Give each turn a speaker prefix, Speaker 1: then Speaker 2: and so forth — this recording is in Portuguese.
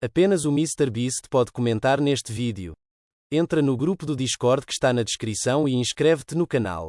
Speaker 1: Apenas o MrBeast pode comentar neste vídeo. Entra no grupo do Discord que está na descrição e inscreve-te no canal.